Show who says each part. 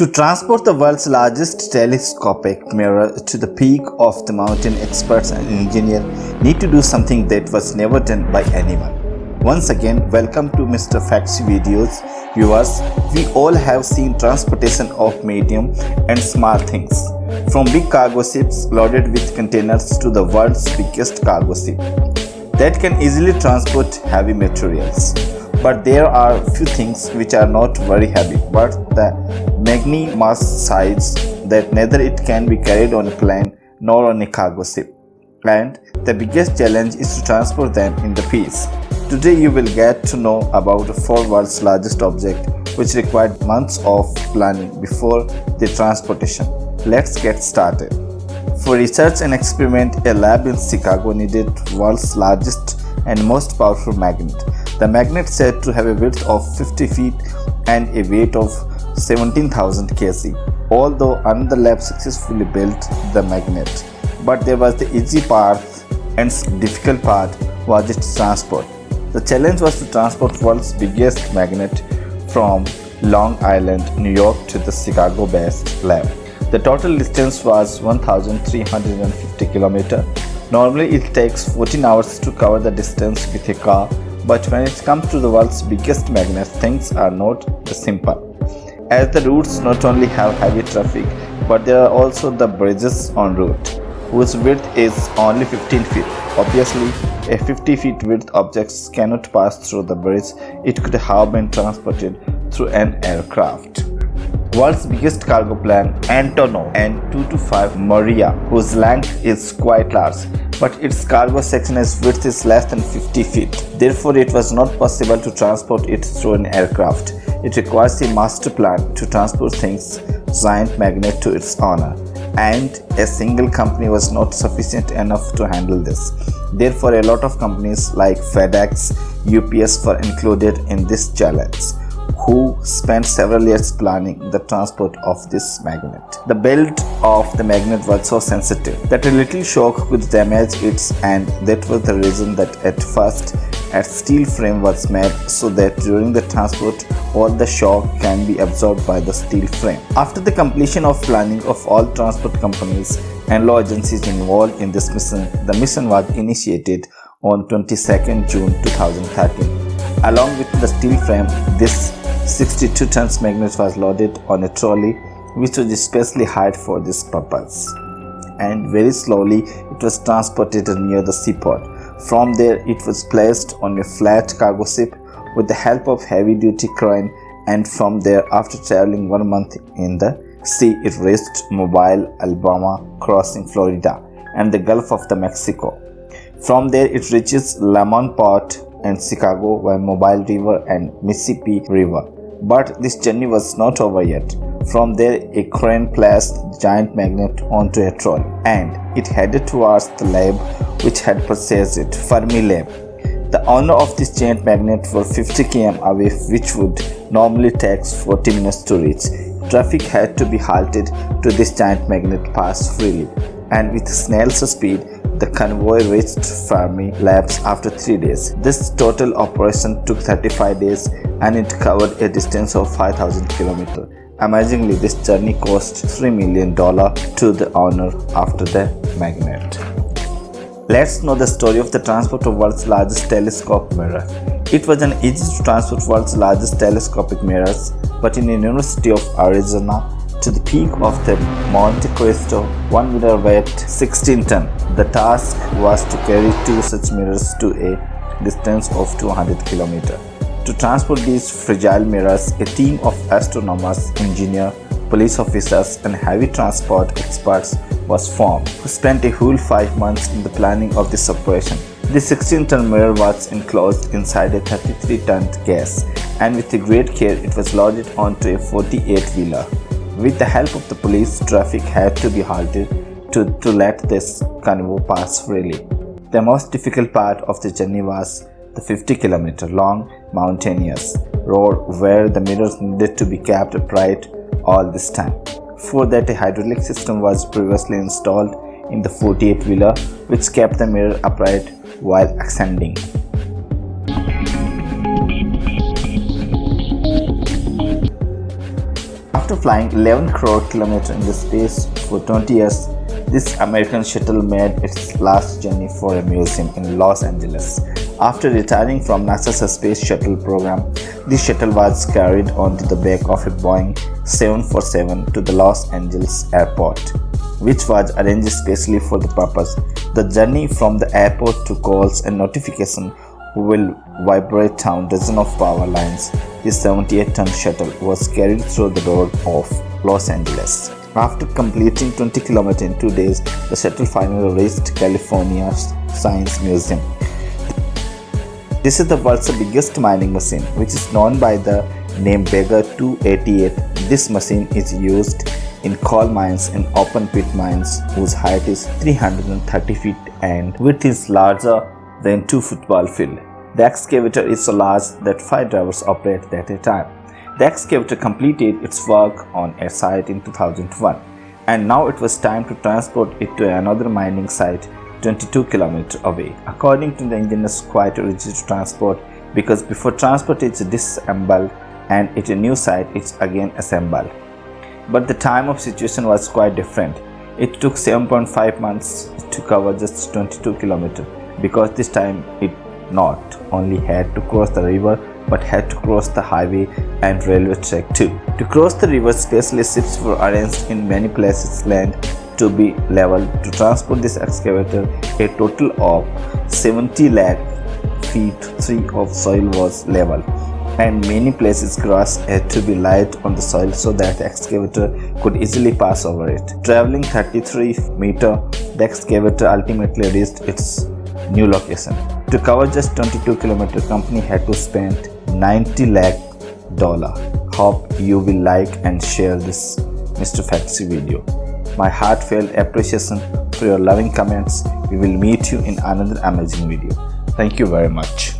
Speaker 1: To transport the world's largest telescopic mirror to the peak of the mountain, experts and engineers need to do something that was never done by anyone. Once again, welcome to Mr. Facts Videos. Viewers, we all have seen transportation of medium and small things. From big cargo ships loaded with containers to the world's biggest cargo ship that can easily transport heavy materials but there are few things which are not very heavy but the magni mass size that neither it can be carried on a plane nor on a cargo ship and the biggest challenge is to transport them in the piece. Today you will get to know about the four world's largest object which required months of planning before the transportation. Let's get started. For research and experiment, a lab in Chicago needed world's largest and most powerful magnet. The magnet said to have a width of 50 feet and a weight of 17,000 kg. Although another lab successfully built the magnet, but there was the easy part and difficult part was its transport. The challenge was to transport world's biggest magnet from Long Island, New York to the Chicago-based lab. The total distance was 1350 km. Normally it takes 14 hours to cover the distance with a car but when it comes to the world's biggest magnet, things are not simple. As the routes not only have heavy traffic, but there are also the bridges on route, whose width is only 15 feet. Obviously, a 50 feet width object cannot pass through the bridge, it could have been transported through an aircraft. World's biggest cargo plane, Antonov An-225 Maria, whose length is quite large, but its cargo section's width is less than 50 feet. Therefore, it was not possible to transport it through an aircraft. It requires a master plan to transport things giant magnet to its owner and a single company was not sufficient enough to handle this. Therefore, a lot of companies like FedEx, UPS were included in this challenge who spent several years planning the transport of this magnet. The build of the magnet was so sensitive that a little shock could damage it and that was the reason that at first a steel frame was made so that during the transport all the shock can be absorbed by the steel frame. After the completion of planning of all transport companies and law agencies involved in this mission, the mission was initiated on 22nd June 2013. Along with the steel frame, this 62 tons magnet was loaded on a trolley which was especially hired for this purpose. And very slowly it was transported near the seaport. From there it was placed on a flat cargo ship with the help of heavy duty crane and from there after traveling one month in the sea it reached Mobile, Alabama crossing Florida and the Gulf of the Mexico. From there it reaches Lemont Port and Chicago by Mobile River and Mississippi River. But this journey was not over yet. From there, a crane placed the giant magnet onto a trolley and it headed towards the lab which had purchased it, Fermilab. The owner of this giant magnet was 50 km away which would normally take 40 minutes to reach. Traffic had to be halted to this giant magnet pass freely and with snail's speed the convoy reached Fermilabs after 3 days. This total operation took 35 days and it covered a distance of 5000 km. Amazingly, this journey cost $3 million to the owner after the magnet. Let's know the story of the transport of world's largest telescope mirror. It was an easy to transport world's largest telescopic mirrors, but in the University of Arizona, to the peak of the Monte Cristo, one mirror weighed 16 ton. The task was to carry two such mirrors to a distance of 200 km. To transport these fragile mirrors, a team of astronomers, engineers, police officers and heavy transport experts was formed, who spent a whole five months in the planning of this operation. The 16-ton mirror was enclosed inside a 33-ton case, and with great care it was loaded onto a 48-wheeler. With the help of the police, traffic had to be halted to, to let this convoy pass freely. The most difficult part of the journey was the 50 km long mountainous road where the mirrors needed to be kept upright all this time. For that a hydraulic system was previously installed in the 48 wheeler which kept the mirror upright while ascending. After flying 11 crore kilometers in the space for 20 years, this American shuttle made its last journey for a museum in Los Angeles. After retiring from NASA's space shuttle program, this shuttle was carried onto the back of a Boeing 747 to the Los Angeles airport, which was arranged specially for the purpose. The journey from the airport to calls and notification will vibrate down dozens of power lines. This 78-ton shuttle was carried through the door of Los Angeles. After completing 20 km in two days, the shuttle finally reached California's Science Museum. This is the world's biggest mining machine, which is known by the name Bagger 288. This machine is used in coal mines and open pit mines whose height is 330 feet and width is larger than two football field. The excavator is so large that five drivers operate at a time. The excavator completed its work on a site in 2001 and now it was time to transport it to another mining site 22 km away. According to the engineers, quite a rigid transport because before transport it's disassembled and at a new site it's again assembled. But the time of situation was quite different. It took 7.5 months to cover just 22 km because this time it not only had to cross the river but had to cross the highway and railway track too. To cross the river, specially ships were arranged in many places land to be level. To transport this excavator, a total of 70 lakh feet 3 of soil was level and many places grass had to be laid on the soil so that the excavator could easily pass over it. Traveling 33 meter, the excavator ultimately reached its new location. To cover just 22 km, company had to spend 90 lakh dollar. Hope you will like and share this Mr. Fantasy video. My heartfelt appreciation for your loving comments. We will meet you in another amazing video. Thank you very much.